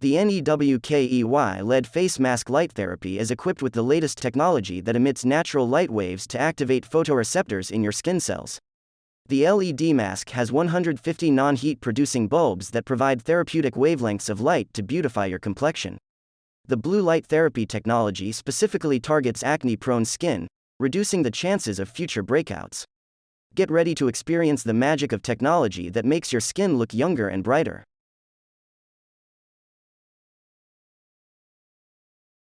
The NEWKEY LED face mask light therapy is equipped with the latest technology that emits natural light waves to activate photoreceptors in your skin cells. The LED mask has 150 non heat producing bulbs that provide therapeutic wavelengths of light to beautify your complexion. The blue light therapy technology specifically targets acne prone skin, reducing the chances of future breakouts. Get ready to experience the magic of technology that makes your skin look younger and brighter.